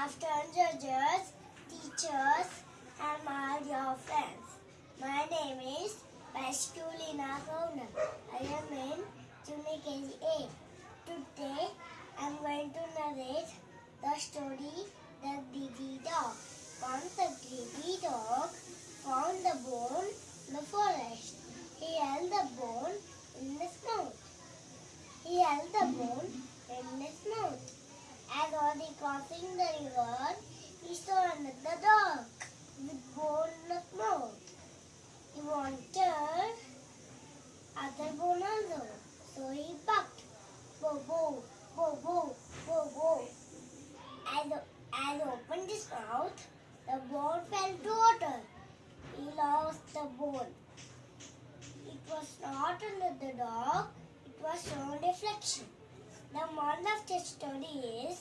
afternoon, judges, teachers, and my dear friends. My name is Pasculina Kauna. I am in Junior KG A. Today, I am going to narrate the story The Greedy Dog. Once a greedy dog found the bone in the forest. He held the bone in his mouth. He held the bone in his mouth. As was he crossing the river, he saw another dog with bone in his mouth. He wanted other bone also, so he barked, bo bo, bo bo, bo bo. As, as he opened his mouth, the bone fell to water. He lost the bone. It was not the dog, it was shown reflection. The moral of the story is